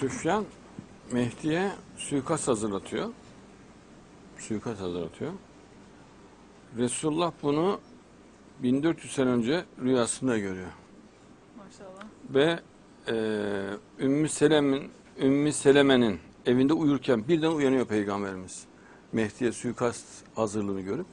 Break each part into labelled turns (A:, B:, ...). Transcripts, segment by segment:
A: Süfyan Mehdi'ye suikast hazırlatıyor. Suikast hazırlatıyor. Resulullah bunu 1400 sene önce rüyasında görüyor.
B: Maşallah.
A: Ve e, Ümmü Selem'in Ümmü Seleme'nin evinde uyurken birden uyanıyor Peygamberimiz. Mehdi'ye suikast hazırlığını görüp.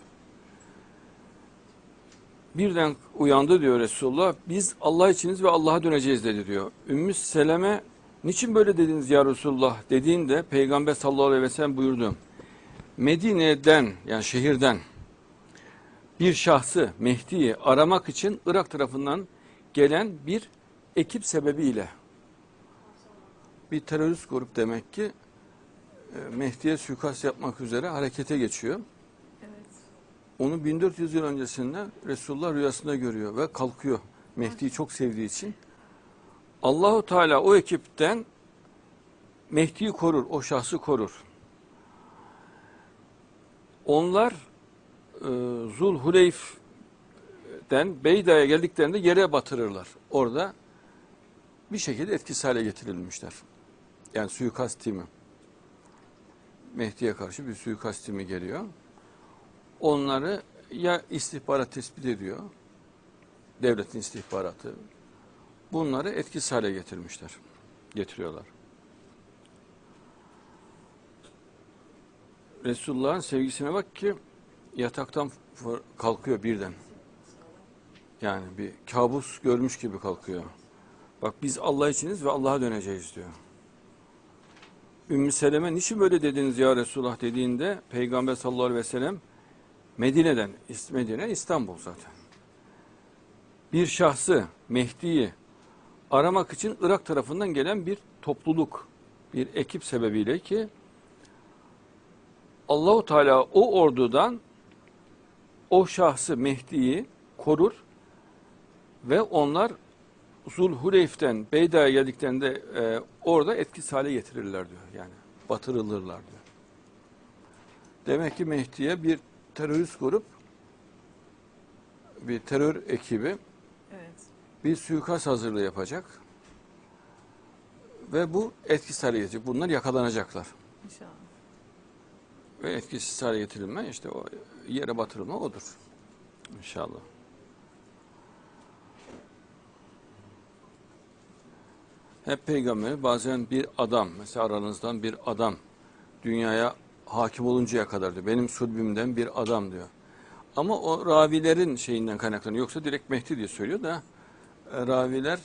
A: Birden uyandı diyor Resulullah. Biz Allah içiniz ve Allah'a döneceğiz dedi diyor. Ümmü Seleme niçin böyle dediniz ya Resulullah dediğinde Peygamber sallallahu aleyhi ve sellem buyurdu. Medine'den yani şehirden bir şahsı Mehdi'yi aramak için Irak tarafından gelen bir ekip sebebiyle bir terörist grup demek ki e, Mehdi'ye suikast yapmak üzere harekete geçiyor.
B: Evet.
A: Onu 1400 yıl öncesinde Resulullah rüyasında görüyor ve kalkıyor. Mehdi'yi çok sevdiği için. Allahu Teala o ekipten Mehdi'yi korur, o şahsı korur. Onlar e, Zul Huleyf'den Beyda'ya geldiklerinde yere batırırlar. Orada bir şekilde etkisiz hale getirilmişler. Yani suikast timi. Mehdi'ye karşı bir suikast timi geliyor. Onları ya istihbarat tespit ediyor, devletin istihbaratı. Bunları etkisiz hale getirmişler, getiriyorlar. Resulullah'ın sevgisine bak ki yataktan kalkıyor birden. Yani bir kabus görmüş gibi kalkıyor. Bak biz Allah içiniz ve Allah'a döneceğiz diyor. Ümmü Seleme niçin böyle dediniz ya Resulullah dediğinde Peygamber sallallahu aleyhi ve sellem Medine'den, Medine İstanbul zaten. Bir şahsı Mehdi'yi aramak için Irak tarafından gelen bir topluluk, bir ekip sebebiyle ki Allahu Teala o ordudan o şahsı Mehdi'yi korur ve onlar Zulhuleyf'ten Beyda'ya geldiklerinde e, orada etkisiz hale getirirler diyor. Yani batırılırlar diyor. Demek ki Mehdi'ye bir terörist grup, bir terör ekibi. Bir suikast hazırlığı yapacak. Ve bu etkisiz hale gelecek. Bunlar yakalanacaklar.
B: İnşallah.
A: Ve etkisiz hale getirilme işte o yere batırılma odur. İnşallah. Hep peygamber bazen bir adam mesela aranızdan bir adam dünyaya hakim oluncaya kadar diyor. Benim sulbümden bir adam diyor. Ama o ravilerin şeyinden kaynaklanıyor. Yoksa direkt Mehdi diye söylüyor da raviler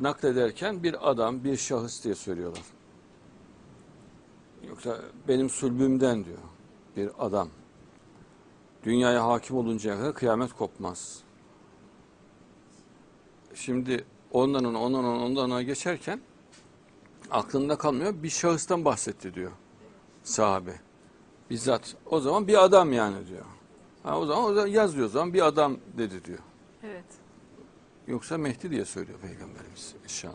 A: naklederken bir adam, bir şahıs diye söylüyorlar. Yoksa benim sulbümden diyor bir adam. Dünyaya hakim oluncaya kadar kıyamet kopmaz. Şimdi ondan ona, ondan ona, ondan ona geçerken aklında kalmıyor. Bir şahıstan bahsetti diyor sahabe. Bizzat o zaman bir adam yani diyor. Ha, o zaman o zaman yazıyor o zaman bir adam dedi diyor.
B: Evet.
A: Yoksa Mehdi diye söylüyor Peygamberimiz inşallah.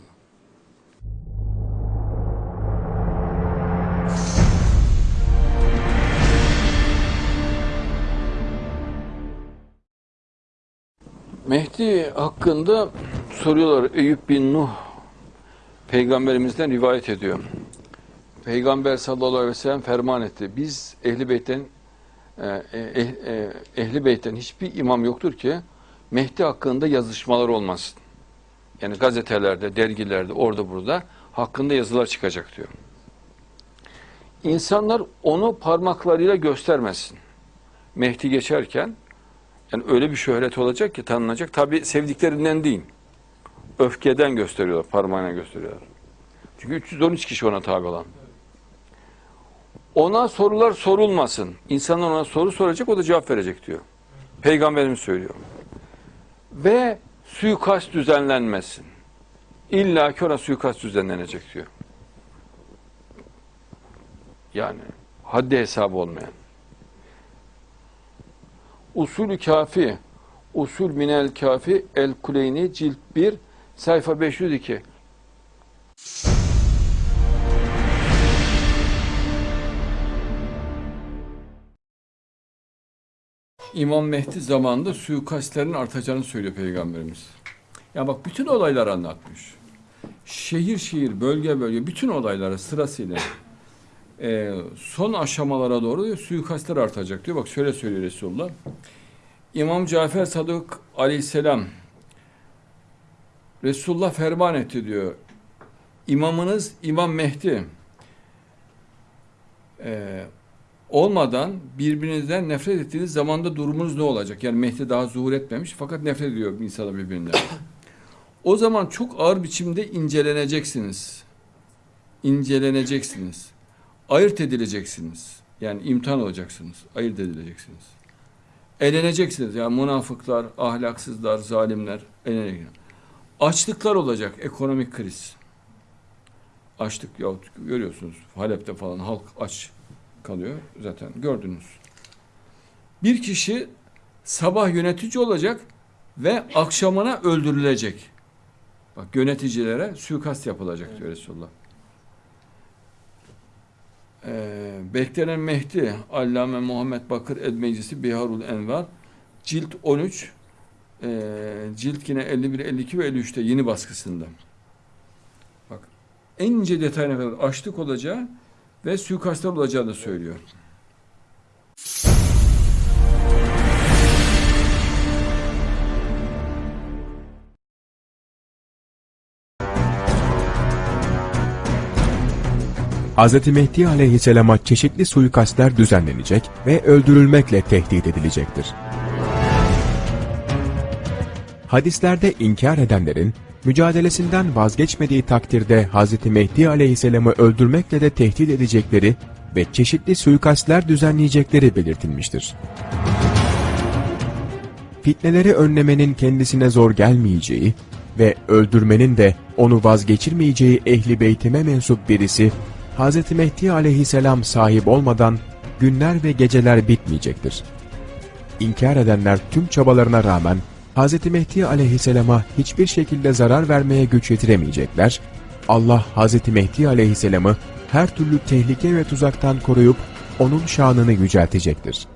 A: Mehdi hakkında soruyorlar. Eyüp bin Nuh peygamberimizden rivayet ediyor. Peygamber sallallahu aleyhi ve sellem ferman etti. Biz ehli beytten eh, e, ehli beytten hiçbir imam yoktur ki Mehdi hakkında yazışmalar olmasın. Yani gazetelerde, dergilerde, orada burada hakkında yazılar çıkacak diyor. İnsanlar onu parmaklarıyla göstermesin. Mehdi geçerken yani öyle bir şöhret olacak ki tanınacak. Tabi sevdiklerinden değil. Öfkeden gösteriyorlar, parmağına gösteriyorlar. Çünkü 313 kişi ona tabi olan. Ona sorular sorulmasın. İnsanlar ona soru soracak, o da cevap verecek diyor. Peygamberimiz söylüyor. Ve suikast düzenlenmesin. İlla ki ona suikast düzenlenecek diyor. Yani haddi hesabı olmayan. Usulü kafi, usul minel kafi, el kuleyni cilt 1, sayfa 502. İmam Mehdi zamanında suikastlerin artacağını söylüyor Peygamberimiz. Ya bak bütün olayları anlatmış. şehir şehir, bölge bölge bütün olaylara sırasıyla e, son aşamalara doğru diyor, suikastler artacak diyor. Bak şöyle söylüyor Resulullah. İmam Cafer Sadık aleyhisselam Resulullah ferman etti diyor. İmamınız İmam Mehdi e, olmadan birbirinizden nefret ettiğiniz zamanda durumunuz ne olacak? Yani Mehdi daha zuhur etmemiş fakat nefret ediyor insana birbirinden. o zaman çok ağır biçimde inceleneceksiniz. İnceleneceksiniz. Ayırt edileceksiniz. Yani imtihan olacaksınız. Ayırt edileceksiniz. Eleneceksiniz. Yani münafıklar, ahlaksızlar, zalimler eleneceksiniz. Açlıklar olacak. Ekonomik kriz. Açlık yahut görüyorsunuz Halep'te falan halk aç kalıyor zaten gördünüz. Bir kişi sabah yönetici olacak ve akşamına öldürülecek. Bak yöneticilere suikast yapılacak diyor Resulullah. Ee, beklenen Mehdi Allame Muhammed Bakır Ed Meclisi Biharul Envar cilt 13 e, cilt yine 51, 52 ve 53'te yeni baskısında. Bak en ince detayına kadar açlık olacağı ve suikastlar olacağı da söylüyor.
C: Hz. Mehdi aleyhisselama çeşitli suikastler düzenlenecek ve öldürülmekle tehdit edilecektir. Hadislerde inkar edenlerin, mücadelesinden vazgeçmediği takdirde Hz. Mehdi aleyhisselamı öldürmekle de tehdit edecekleri ve çeşitli suikastler düzenleyecekleri belirtilmiştir. Fitneleri önlemenin kendisine zor gelmeyeceği ve öldürmenin de onu vazgeçirmeyeceği ehli beytime mensup birisi, Hz. Mehdi aleyhisselam sahip olmadan günler ve geceler bitmeyecektir. İnkar edenler tüm çabalarına rağmen Hz. Mehdi aleyhisselama hiçbir şekilde zarar vermeye güç yetiremeyecekler. Allah Hz. Mehdi aleyhisselamı her türlü tehlike ve tuzaktan koruyup onun şanını yüceltecektir.